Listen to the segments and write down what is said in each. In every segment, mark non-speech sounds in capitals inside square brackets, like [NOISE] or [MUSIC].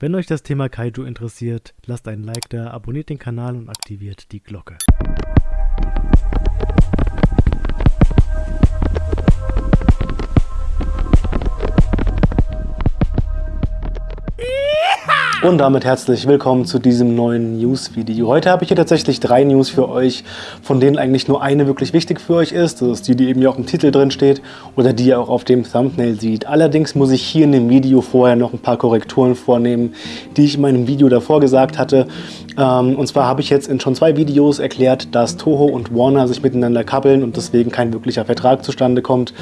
Wenn euch das Thema Kaiju interessiert, lasst einen Like da, abonniert den Kanal und aktiviert die Glocke. Und damit herzlich willkommen zu diesem neuen News-Video. Heute habe ich hier tatsächlich drei News für euch, von denen eigentlich nur eine wirklich wichtig für euch ist. Das ist die, die eben hier auch im Titel drin steht oder die ihr auch auf dem Thumbnail sieht. Allerdings muss ich hier in dem Video vorher noch ein paar Korrekturen vornehmen, die ich in meinem Video davor gesagt hatte. Ähm, und zwar habe ich jetzt in schon zwei Videos erklärt, dass Toho und Warner sich miteinander kappeln und deswegen kein wirklicher Vertrag zustande kommt.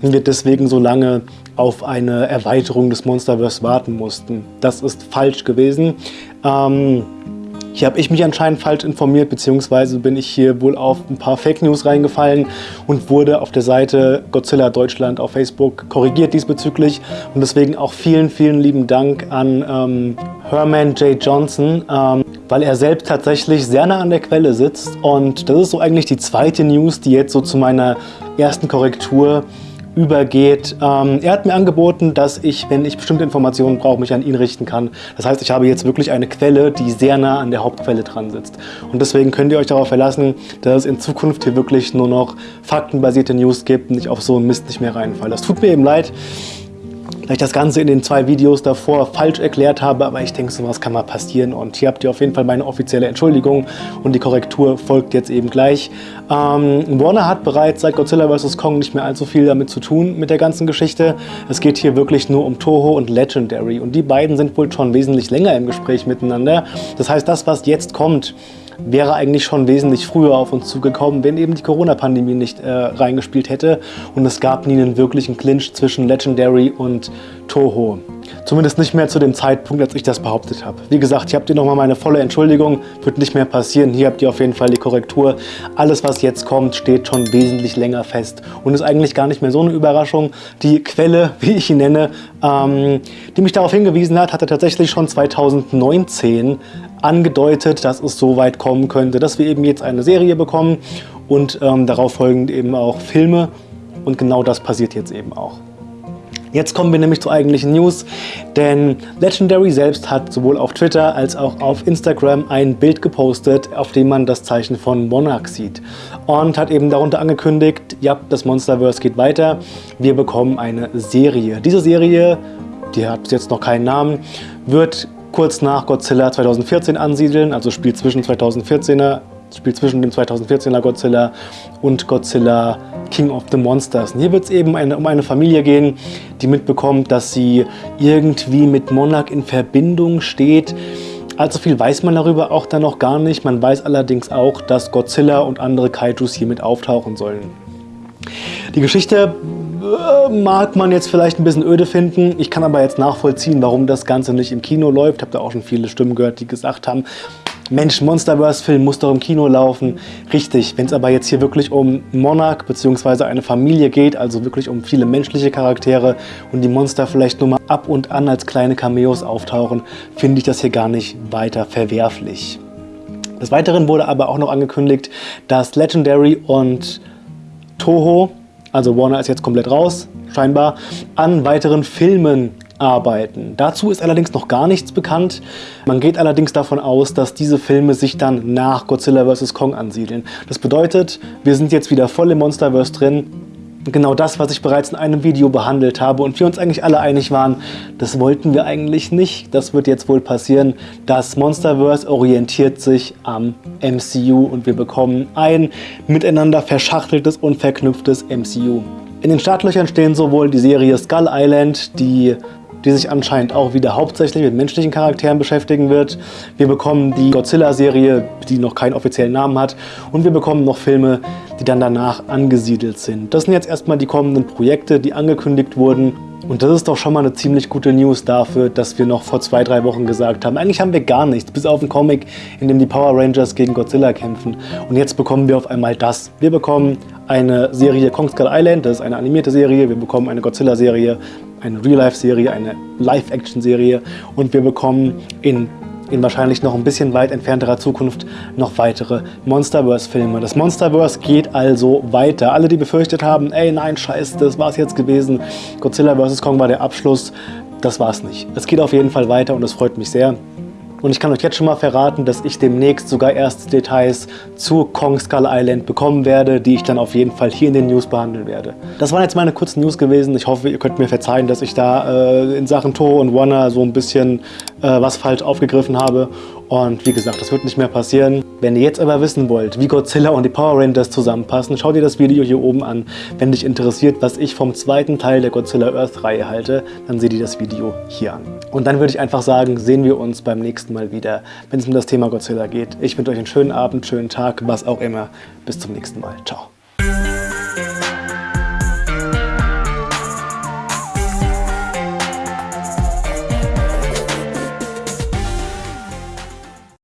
Und wir deswegen so lange auf eine Erweiterung des Monsterverse warten mussten. Das ist falsch gewesen. Ähm, hier habe ich mich anscheinend falsch informiert, beziehungsweise bin ich hier wohl auf ein paar Fake News reingefallen und wurde auf der Seite Godzilla Deutschland auf Facebook korrigiert diesbezüglich. Und deswegen auch vielen, vielen lieben Dank an ähm, Herman J. Johnson, ähm, weil er selbst tatsächlich sehr nah an der Quelle sitzt. Und das ist so eigentlich die zweite News, die jetzt so zu meiner ersten Korrektur übergeht. Ähm, er hat mir angeboten, dass ich, wenn ich bestimmte Informationen brauche, mich an ihn richten kann. Das heißt, ich habe jetzt wirklich eine Quelle, die sehr nah an der Hauptquelle dran sitzt. Und deswegen könnt ihr euch darauf verlassen, dass es in Zukunft hier wirklich nur noch faktenbasierte News gibt und ich auf so einen Mist nicht mehr reinfalle. Das tut mir eben leid dass ich das Ganze in den zwei Videos davor falsch erklärt habe, aber ich denke, sowas kann mal passieren und hier habt ihr auf jeden Fall meine offizielle Entschuldigung und die Korrektur folgt jetzt eben gleich. Ähm, Warner hat bereits seit Godzilla vs. Kong nicht mehr allzu viel damit zu tun mit der ganzen Geschichte. Es geht hier wirklich nur um Toho und Legendary und die beiden sind wohl schon wesentlich länger im Gespräch miteinander. Das heißt, das, was jetzt kommt, wäre eigentlich schon wesentlich früher auf uns zugekommen, wenn eben die Corona-Pandemie nicht äh, reingespielt hätte und es gab nie einen wirklichen Clinch zwischen Legendary und Toho. Zumindest nicht mehr zu dem Zeitpunkt, als ich das behauptet habe. Wie gesagt, hier habt ihr nochmal meine volle Entschuldigung, wird nicht mehr passieren. Hier habt ihr auf jeden Fall die Korrektur. Alles, was jetzt kommt, steht schon wesentlich länger fest und ist eigentlich gar nicht mehr so eine Überraschung. Die Quelle, [LAUGHS] wie ich ihn nenne, ähm, die mich darauf hingewiesen hat, hatte tatsächlich schon 2019 angedeutet, dass es so weit kommen könnte, dass wir eben jetzt eine Serie bekommen und ähm, darauf folgend eben auch Filme. Und genau das passiert jetzt eben auch. Jetzt kommen wir nämlich zur eigentlichen News, denn Legendary selbst hat sowohl auf Twitter als auch auf Instagram ein Bild gepostet, auf dem man das Zeichen von Monarch sieht und hat eben darunter angekündigt, ja, das Monsterverse geht weiter, wir bekommen eine Serie. Diese Serie, die hat jetzt noch keinen Namen, wird kurz nach Godzilla 2014 ansiedeln, also spielt zwischen 2014er, spielt zwischen dem 2014er Godzilla und Godzilla King of the Monsters. Und hier wird es eben eine, um eine Familie gehen, die mitbekommt, dass sie irgendwie mit Monarch in Verbindung steht. Allzu viel weiß man darüber auch dann noch gar nicht. Man weiß allerdings auch, dass Godzilla und andere Kaijus hier mit auftauchen sollen. Die Geschichte mag man jetzt vielleicht ein bisschen öde finden. Ich kann aber jetzt nachvollziehen, warum das Ganze nicht im Kino läuft. Ich habe da auch schon viele Stimmen gehört, die gesagt haben, Mensch, Monsterverse-Film muss doch im Kino laufen. Richtig, wenn es aber jetzt hier wirklich um Monarch bzw. eine Familie geht, also wirklich um viele menschliche Charaktere und die Monster vielleicht nur mal ab und an als kleine Cameos auftauchen, finde ich das hier gar nicht weiter verwerflich. Des Weiteren wurde aber auch noch angekündigt, dass Legendary und Toho also Warner ist jetzt komplett raus, scheinbar, an weiteren Filmen arbeiten. Dazu ist allerdings noch gar nichts bekannt. Man geht allerdings davon aus, dass diese Filme sich dann nach Godzilla vs. Kong ansiedeln. Das bedeutet, wir sind jetzt wieder voll im Monsterverse drin genau das, was ich bereits in einem Video behandelt habe und wir uns eigentlich alle einig waren, das wollten wir eigentlich nicht. Das wird jetzt wohl passieren. Das Monsterverse orientiert sich am MCU und wir bekommen ein miteinander verschachteltes und verknüpftes MCU. In den Startlöchern stehen sowohl die Serie Skull Island, die die sich anscheinend auch wieder hauptsächlich mit menschlichen Charakteren beschäftigen wird. Wir bekommen die Godzilla-Serie, die noch keinen offiziellen Namen hat. Und wir bekommen noch Filme, die dann danach angesiedelt sind. Das sind jetzt erstmal die kommenden Projekte, die angekündigt wurden. Und das ist doch schon mal eine ziemlich gute News dafür, dass wir noch vor zwei, drei Wochen gesagt haben, eigentlich haben wir gar nichts, bis auf einen Comic, in dem die Power Rangers gegen Godzilla kämpfen. Und jetzt bekommen wir auf einmal das. Wir bekommen eine Serie Kong Skull Island, das ist eine animierte Serie. Wir bekommen eine Godzilla-Serie, eine Real-Life-Serie, eine Live-Action-Serie und wir bekommen in in wahrscheinlich noch ein bisschen weit entfernterer Zukunft noch weitere Monsterverse-Filme. Das Monsterverse geht also weiter. Alle, die befürchtet haben, ey nein, scheiße, das war es jetzt gewesen. Godzilla vs. Kong war der Abschluss. das war es nicht. Es geht auf jeden Fall weiter und es freut mich sehr. Und ich kann euch jetzt schon mal verraten, dass ich demnächst sogar erste Details zu Kong Skull Island bekommen werde, die ich dann auf jeden Fall hier in den News behandeln werde. Das waren jetzt meine kurzen News gewesen. Ich hoffe, ihr könnt mir verzeihen, dass ich da äh, in Sachen Toho und Warner so ein bisschen äh, was falsch aufgegriffen habe. Und wie gesagt, das wird nicht mehr passieren. Wenn ihr jetzt aber wissen wollt, wie Godzilla und die Power Rangers zusammenpassen, schaut dir das Video hier oben an. Wenn dich interessiert, was ich vom zweiten Teil der Godzilla Earth Reihe halte, dann seht ihr das Video hier an. Und dann würde ich einfach sagen, sehen wir uns beim nächsten Mal wieder, wenn es um das Thema Godzilla geht. Ich wünsche euch einen schönen Abend, schönen Tag, was auch immer. Bis zum nächsten Mal. Ciao.